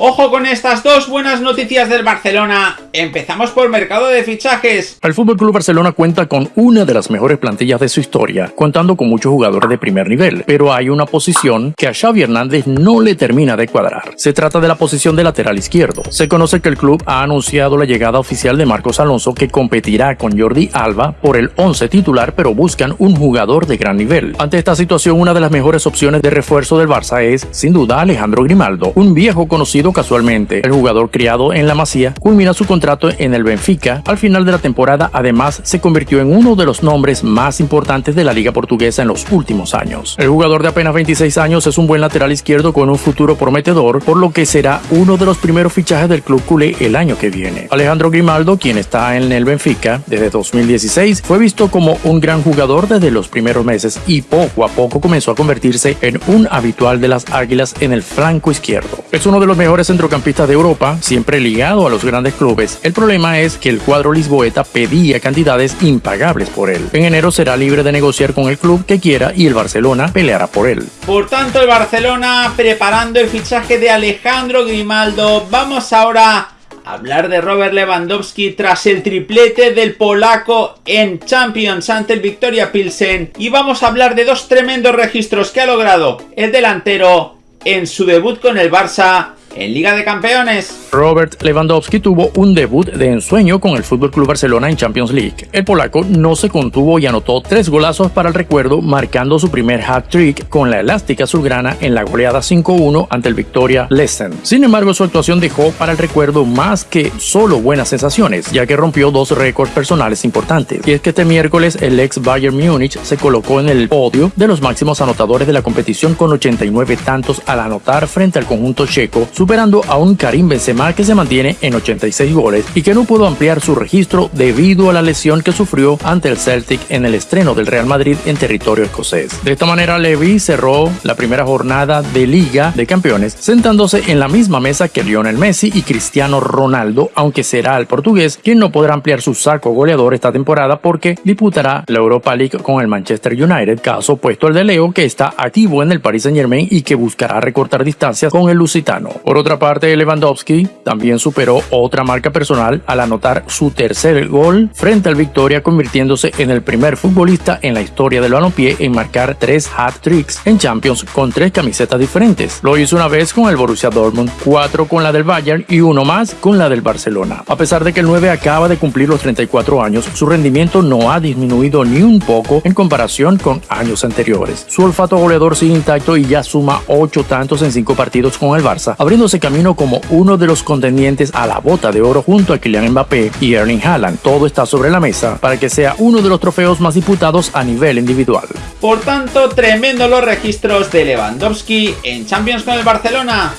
Ojo con estas dos buenas noticias del Barcelona. Empezamos por mercado de fichajes. El FC Barcelona cuenta con una de las mejores plantillas de su historia, contando con muchos jugadores de primer nivel, pero hay una posición que a Xavi Hernández no le termina de cuadrar. Se trata de la posición de lateral izquierdo. Se conoce que el club ha anunciado la llegada oficial de Marcos Alonso que competirá con Jordi Alba por el 11 titular, pero buscan un jugador de gran nivel. Ante esta situación, una de las mejores opciones de refuerzo del Barça es, sin duda, Alejandro Grimaldo, un viejo conocido casualmente. El jugador criado en la Masía culmina su contrato en el Benfica. Al final de la temporada, además, se convirtió en uno de los nombres más importantes de la liga portuguesa en los últimos años. El jugador de apenas 26 años es un buen lateral izquierdo con un futuro prometedor, por lo que será uno de los primeros fichajes del club culé el año que viene. Alejandro Grimaldo, quien está en el Benfica desde 2016, fue visto como un gran jugador desde los primeros meses y poco a poco comenzó a convertirse en un habitual de las Águilas en el flanco izquierdo. Es uno de los mejores centrocampistas de Europa, siempre ligado a los grandes clubes. El problema es que el cuadro lisboeta pedía cantidades impagables por él. En enero será libre de negociar con el club que quiera y el Barcelona peleará por él. Por tanto, el Barcelona preparando el fichaje de Alejandro Grimaldo. Vamos ahora a hablar de Robert Lewandowski tras el triplete del polaco en Champions ante el Victoria Pilsen. Y vamos a hablar de dos tremendos registros que ha logrado el delantero en su debut con el Barça en Liga de Campeones. Robert Lewandowski tuvo un debut de ensueño con el FC Barcelona en Champions League. El polaco no se contuvo y anotó tres golazos para el recuerdo, marcando su primer hat-trick con la elástica azulgrana en la goleada 5-1 ante el Victoria Lessen. Sin embargo, su actuación dejó para el recuerdo más que solo buenas sensaciones, ya que rompió dos récords personales importantes. Y es que este miércoles el ex Bayern Múnich se colocó en el podio de los máximos anotadores de la competición con 89 tantos al anotar frente al conjunto checo, superando a un Karim Benzema que se mantiene en 86 goles y que no pudo ampliar su registro debido a la lesión que sufrió ante el Celtic en el estreno del Real Madrid en territorio escocés. De esta manera, Levy cerró la primera jornada de Liga de Campeones sentándose en la misma mesa que Lionel Messi y Cristiano Ronaldo, aunque será el portugués quien no podrá ampliar su saco goleador esta temporada porque disputará la Europa League con el Manchester United, caso opuesto al de Leo que está activo en el Paris Saint Germain y que buscará recortar distancias con el lusitano. Otra parte, Lewandowski también superó otra marca personal al anotar su tercer gol frente al Victoria, convirtiéndose en el primer futbolista en la historia del balompié en marcar tres hat-tricks en Champions con tres camisetas diferentes. Lo hizo una vez con el Borussia Dortmund, cuatro con la del Bayern y uno más con la del Barcelona. A pesar de que el 9 acaba de cumplir los 34 años, su rendimiento no ha disminuido ni un poco en comparación con años anteriores. Su olfato goleador sigue intacto y ya suma 8 tantos en 5 partidos con el Barça, abriéndose camino como uno de los contendientes a la bota de oro junto a Kylian Mbappé y Erling Haaland. Todo está sobre la mesa para que sea uno de los trofeos más disputados a nivel individual. Por tanto, tremendo los registros de Lewandowski en Champions con el Barcelona.